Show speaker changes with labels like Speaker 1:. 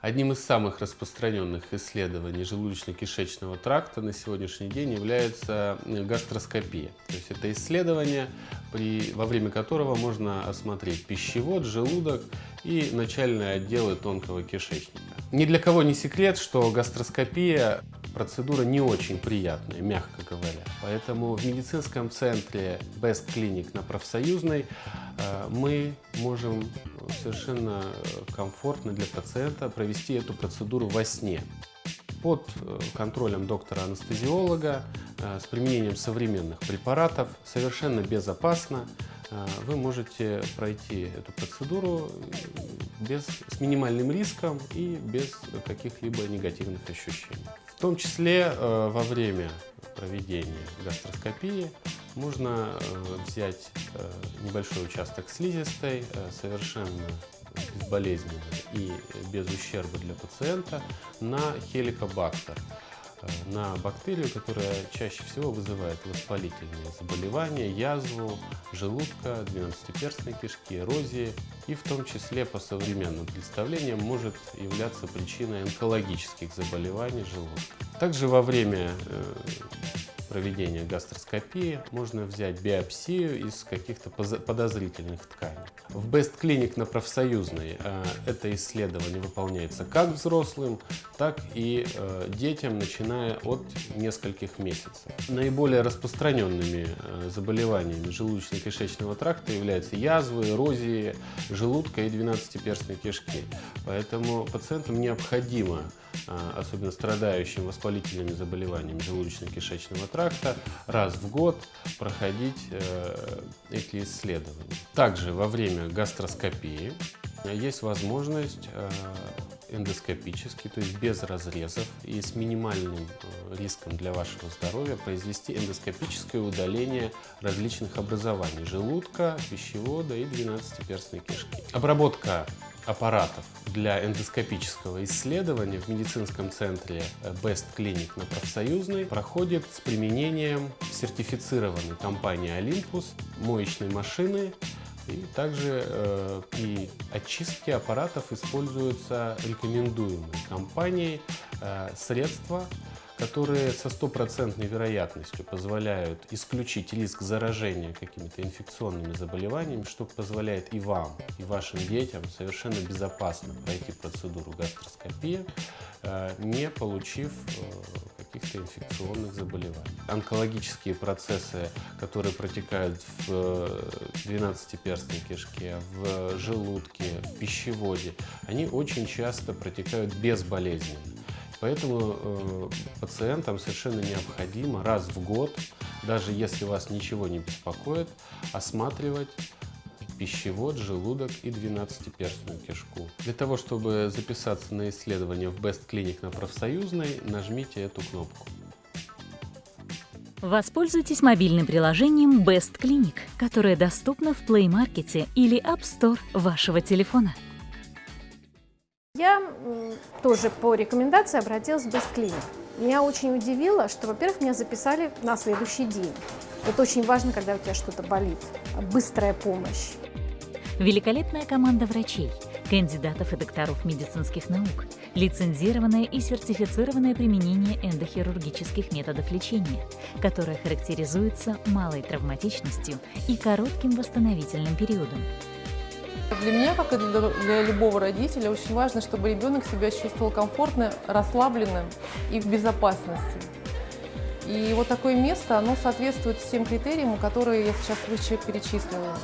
Speaker 1: Одним из самых распространенных исследований желудочно-кишечного тракта на сегодняшний день является гастроскопия. То есть это исследование, при, во время которого можно осмотреть пищевод, желудок и начальные отделы тонкого кишечника. Ни для кого не секрет, что гастроскопия процедура не очень приятная, мягко говоря. Поэтому в медицинском центре Best Clinic на профсоюзной э, мы можем совершенно комфортно для пациента провести эту процедуру во сне под э, контролем доктора-анестезиолога э, с применением современных препаратов, совершенно безопасно. Вы можете пройти эту процедуру без, с минимальным риском и без каких-либо негативных ощущений. В том числе э, во время проведения гастроскопии можно э, взять э, небольшой участок слизистой, совершенно безболезненно и без ущерба для пациента на хеликобактер на бактерию, которая чаще всего вызывает воспалительные заболевания, язву желудка, двенадцатиперстной кишки, эрозии и в том числе по современным представлениям может являться причиной онкологических заболеваний желудка. Также во время э, проведения гастроскопии можно взять биопсию из каких-то подозрительных тканей. В Best Clinic на профсоюзной э, это исследование выполняется как взрослым, так и э, детям, начиная от нескольких месяцев. Наиболее распространенными э, заболеваниями желудочно-кишечного тракта являются язвы, эрозии желудка и двенадцатиперстной кишки. Поэтому пациентам необходимо особенно страдающим воспалительными заболеваниями желудочно-кишечного тракта, раз в год проходить эти исследования. Также во время время гастроскопии есть возможность э, эндоскопически, то есть без разрезов и с минимальным э, риском для вашего здоровья произвести эндоскопическое удаление различных образований желудка, пищевода и двенадцатиперстной кишки. Обработка аппаратов для эндоскопического исследования в медицинском центре Best Clinic на профсоюзной проходит с применением сертифицированной компании Olympus моечной машины. И также э, при очистке аппаратов используются рекомендуемые компанией э, средства, которые со стопроцентной вероятностью позволяют исключить риск заражения какими-то инфекционными заболеваниями, что позволяет и вам, и вашим детям совершенно безопасно пройти процедуру гастроскопии, э, не получив э, каких-то инфекционных заболеваний. Онкологические процессы, которые протекают в 12-перстной э, кишке, в желудке, в пищеводе, они очень часто протекают безболезненно. Поэтому э, пациентам совершенно необходимо раз в год, даже если вас ничего не беспокоит, осматривать пищевод, желудок и 12-перстную кишку. Для того, чтобы записаться на исследование в Best Clinic на профсоюзной, нажмите эту кнопку.
Speaker 2: Воспользуйтесь мобильным приложением Best Clinic, которое доступно в Play Market или App Store вашего телефона.
Speaker 3: Я тоже по рекомендации обратилась в Clinic. Меня очень удивило, что, во-первых, меня записали на следующий день. Это очень важно, когда у тебя что-то болит. Быстрая помощь.
Speaker 2: Великолепная команда врачей, кандидатов и докторов медицинских наук, лицензированное и сертифицированное применение эндохирургических методов лечения, которое характеризуется малой травматичностью и коротким восстановительным периодом.
Speaker 4: Для меня, как и для любого родителя, очень важно, чтобы ребенок себя чувствовал комфортно, расслабленным и в безопасности. И вот такое место, оно соответствует всем критериям, которые я сейчас выше перечислила.